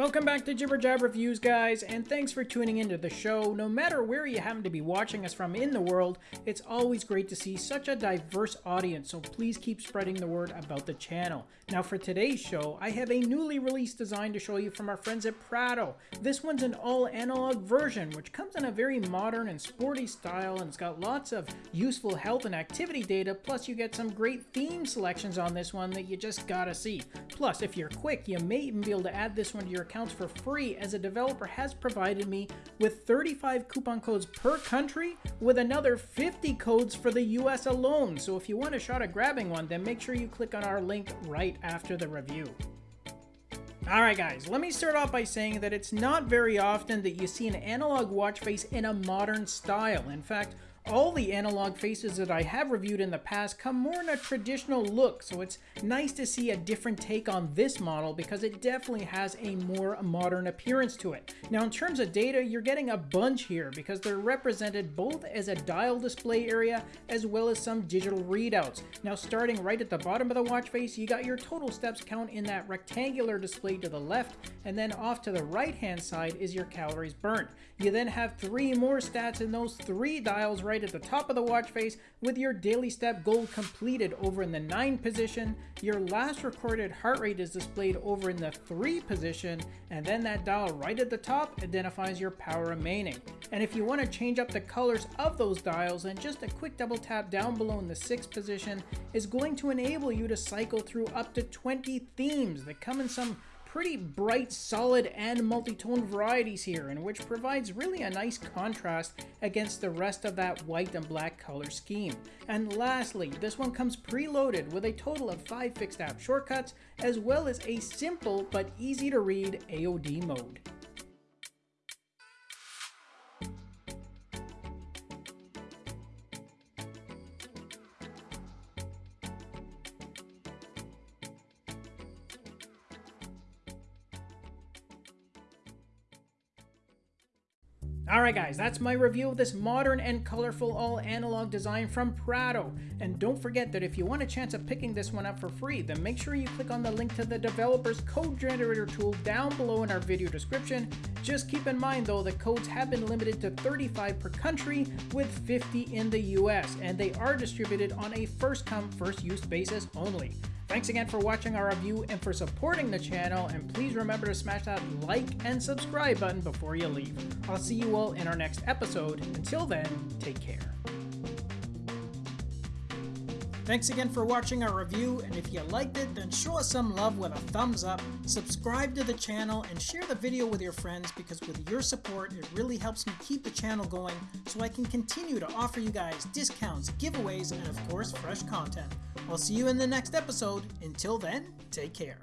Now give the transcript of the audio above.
Welcome back to Jibber Jab Reviews, guys, and thanks for tuning into the show. No matter where you happen to be watching us from in the world, it's always great to see such a diverse audience, so please keep spreading the word about the channel. Now, for today's show, I have a newly released design to show you from our friends at Prado. This one's an all-analog version, which comes in a very modern and sporty style, and it's got lots of useful health and activity data, plus you get some great theme selections on this one that you just gotta see. Plus, if you're quick, you may even be able to add this one to your accounts for free as a developer has provided me with 35 coupon codes per country with another 50 codes for the US alone. So if you want a shot at grabbing one, then make sure you click on our link right after the review. Alright guys, let me start off by saying that it's not very often that you see an analog watch face in a modern style. In fact, all the analog faces that I have reviewed in the past come more in a traditional look, so it's nice to see a different take on this model because it definitely has a more modern appearance to it. Now in terms of data, you're getting a bunch here because they're represented both as a dial display area as well as some digital readouts. Now starting right at the bottom of the watch face, you got your total steps count in that rectangular display to the left, and then off to the right hand side is your calories burnt. You then have three more stats in those three dials right at the top of the watch face with your daily step goal completed over in the 9 position. Your last recorded heart rate is displayed over in the 3 position and then that dial right at the top identifies your power remaining. And if you want to change up the colors of those dials then just a quick double tap down below in the 6th position is going to enable you to cycle through up to 20 themes that come in some pretty bright, solid, and multi-tone varieties here, and which provides really a nice contrast against the rest of that white and black color scheme. And lastly, this one comes preloaded with a total of 5 fixed app shortcuts, as well as a simple but easy to read AOD mode. Alright guys, that's my review of this modern and colorful all analog design from Prado. And don't forget that if you want a chance of picking this one up for free, then make sure you click on the link to the developer's code generator tool down below in our video description. Just keep in mind though that codes have been limited to 35 per country with 50 in the US, and they are distributed on a first come first use basis only. Thanks again for watching our review and for supporting the channel, and please remember to smash that like and subscribe button before you leave. I'll see you all in our next episode. Until then, take care. Thanks again for watching our review, and if you liked it, then show us some love with a thumbs up, subscribe to the channel, and share the video with your friends because with your support, it really helps me keep the channel going so I can continue to offer you guys discounts, giveaways, and of course, fresh content. I'll see you in the next episode. Until then, take care.